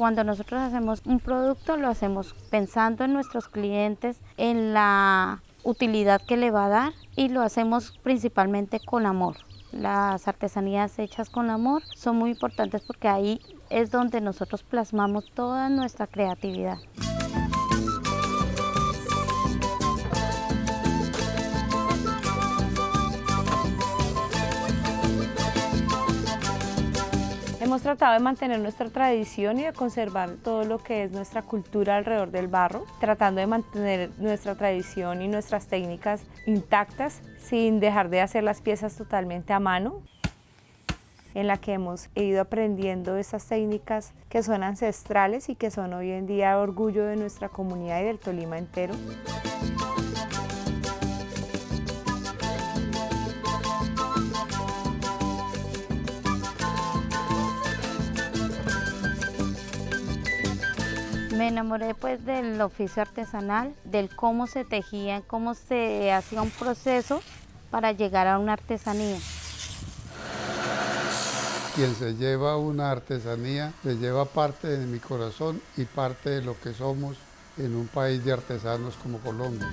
cuando nosotros hacemos un producto lo hacemos pensando en nuestros clientes, en la utilidad que le va a dar y lo hacemos principalmente con amor. Las artesanías hechas con amor son muy importantes porque ahí es donde nosotros plasmamos toda nuestra creatividad. Hemos tratado de mantener nuestra tradición y de conservar todo lo que es nuestra cultura alrededor del barro, tratando de mantener nuestra tradición y nuestras técnicas intactas sin dejar de hacer las piezas totalmente a mano en la que hemos ido aprendiendo esas técnicas que son ancestrales y que son hoy en día orgullo de nuestra comunidad y del Tolima entero. Me enamoré pues del oficio artesanal, del cómo se tejía, cómo se hacía un proceso para llegar a una artesanía. Quien se lleva una artesanía se lleva parte de mi corazón y parte de lo que somos en un país de artesanos como Colombia.